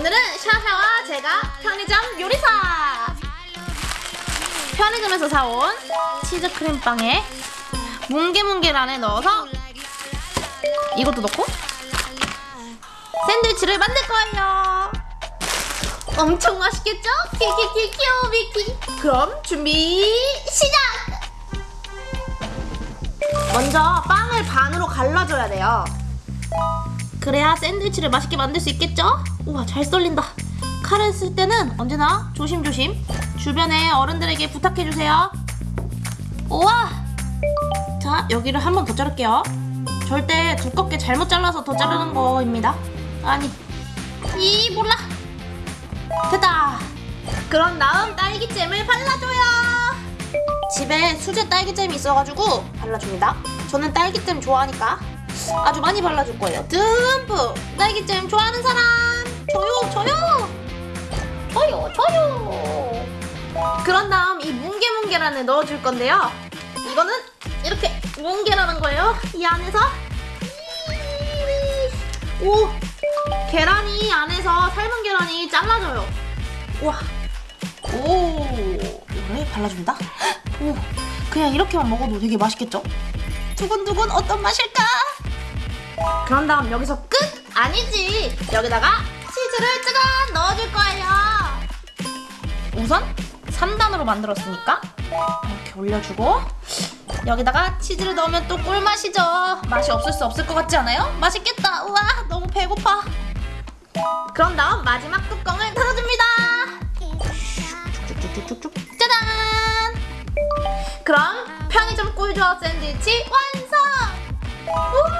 오늘은 샤샤와 제가 편의점 요리사 편의점에서 사온 치즈 크림빵에 뭉게뭉게를 안에 넣어서 이것도 넣고 샌드위치를 만들 거예요 엄청 맛있겠죠? 키키키 키오비키 그럼 준비 시작! 먼저 빵을 반으로 갈라줘야 돼요 그래야 샌드위치를 맛있게 만들 수 있겠죠? 우와 잘 썰린다. 칼을 쓸 때는 언제나 조심조심 주변에 어른들에게 부탁해주세요. 우와! 자 여기를 한 번 더 자를게요. 절대 두껍게 잘못 잘라서 더 자르는 거입니다. 아니 이 몰라. 됐다. 그런 다음 딸기잼을 발라줘요. 집에 수제 딸기잼이 있어가지고 발라줍니다. 저는 딸기잼 좋아하니까 아주 많이 발라줄 거예요. 듬뿍. 딸기잼 좋아하는 사람. 저요 저요. 저요 저요. 그런 다음 이 뭉게뭉게를 안에 넣어줄 건데요. 이거는 이렇게 뭉게라는 거예요. 이 안에서. 오 계란이 안에서 삶은 계란이 잘라져요. 우와. 오 이거를 발라줍니다. 오 그냥 이렇게만 먹어도 되게 맛있겠죠? 두근두근 어떤 맛일까? 그런 다음 여기서 끝? 아니지. 여기다가 치즈를 짜잔 넣어줄 거예요. 우선 3단으로 만들었으니까 이렇게 올려주고 여기다가 치즈를 넣으면 또 꿀맛이죠. 맛이 없을 수 없을 것 같지 않아요? 맛있겠다. 우와 너무 배고파. 그런 다음 마지막 뚜껑을 닫아줍니다. 쭉쭉쭉쭉쭉 짜잔! 그럼 편의점 꿀조합 샌드위치 완성! 우!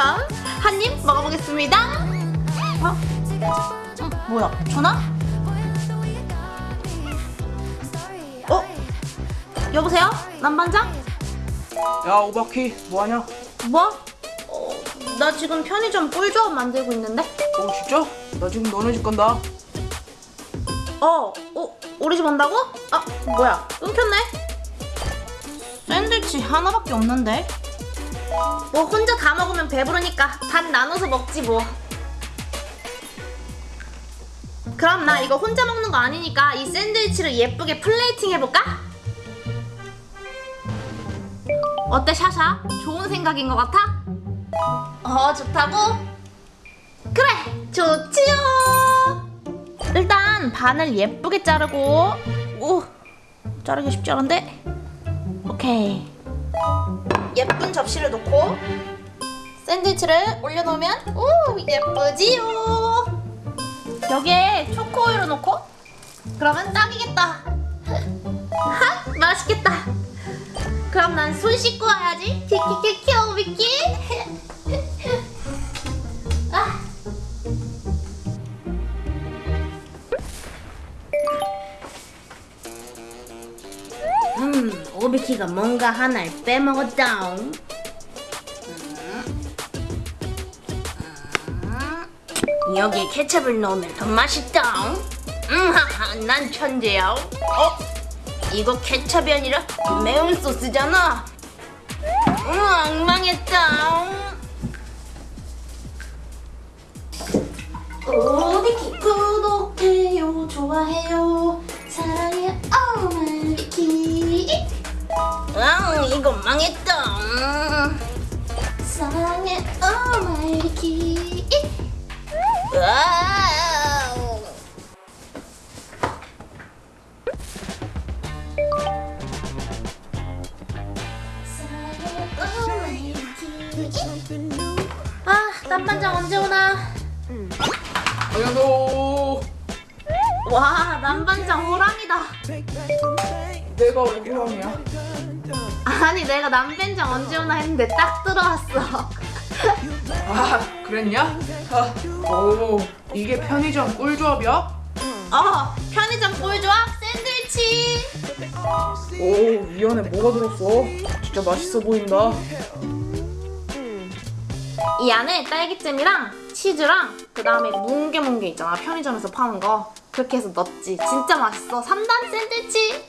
그럼 한 입 먹어보겠습니다 어? 어? 뭐야 전화? 어? 여보세요? 남반장? 야 오바키 뭐하냐? 뭐? 어, 나 지금 편의점 꿀조합 만들고 있는데 어 진짜? 나 지금 너네 집 간다 어? 어? 우리 집 온다고? 아 뭐야 끊겼네 샌드위치 하나밖에 없는데 뭐 혼자 다 먹으면 배부르니까 반 나눠서 먹지 뭐 그럼 나 이거 혼자 먹는 거 아니니까 이 샌드위치를 예쁘게 플레이팅 해볼까? 어때 샤샤? 좋은 생각인 것 같아? 어 좋다고? 그래 좋지요 일단 반을 예쁘게 자르고 오 자르기 쉽지 않은데 오케이 예쁜 접시를 놓고 샌드위치를 올려놓으면 오 예쁘지요. 여기에 초코우유를 넣고 그러면 딱이겠다. 하 맛있겠다. 그럼 난 손 씻고 와야지. 키키키 키 오비키 음, 오비키가 뭔가 하나를 빼먹었다. 음. 음. 여기에 케첩을 넣으면 더 맛있다. 음, 하하, 난 천재야. 어? 이거 케첩이 아니라 매운 소스잖아. 음, 엉망했다. 오비키 구독해요, 좋아해요, 이거 망했다. 사랑해, 오마이키. 아, 남반장 언제 오나? 안녕하세요 와, 남반장 호랑이다. 내가 왜 호랑이야? 아니, 내가 남반장 언제 오나 했는데 딱 들어왔어. 아 그랬냐? 아, 오 이게 편의점 꿀조합이야? 어, 편의점 꿀조합 샌드위치. 오이 안에 뭐가 들었어? 진짜 맛있어 보인다 이 안에 딸기잼이랑 치즈랑 그 다음에 뭉게뭉게 있잖아 편의점에서 파는 거 그렇게 해서 넣었지 진짜 맛있어 3단 샌드위치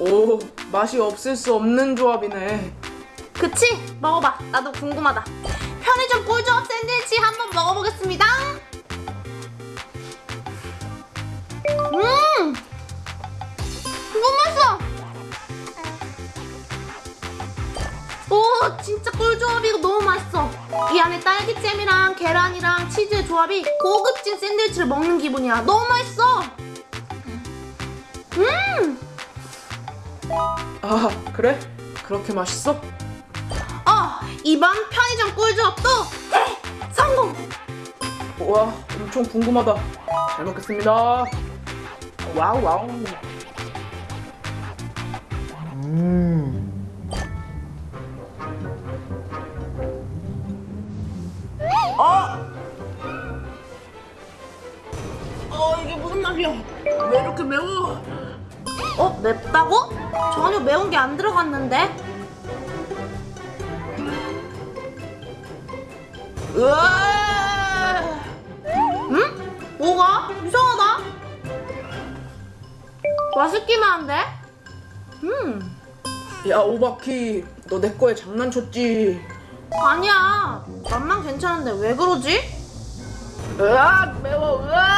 오, 맛이 없을 수 없는 조합이네. 그치? 먹어봐. 나도 궁금하다. 편의점 꿀조합 샌드위치 한번 먹어보겠습니다. 음! 너무 맛있어! 오, 진짜 꿀조합이고 너무 맛있어. 이 안에 딸기잼이랑 계란이랑 치즈의 조합이 고급진 샌드위치를 먹는 기분이야. 너무 맛있어! 음! 아, 그래? 그렇게 맛있어? 어, 이번 편의점 꿀조합도 성공! 와, 엄청 궁금하다. 잘 먹겠습니다. Wow, wow. 아! 어, 이게 무슨 맛이야? 왜 이렇게 매워? 어, 맵다고? 전혀 매운 게 안 들어갔는데? 으아! 응? 뭐가? 이상하다. 맛있기만 한데? 음, 야, 오바키, 너 내 거에 장난쳤지? 아니야. 맛만 괜찮은데 왜 그러지? 으아, 매워, 으아!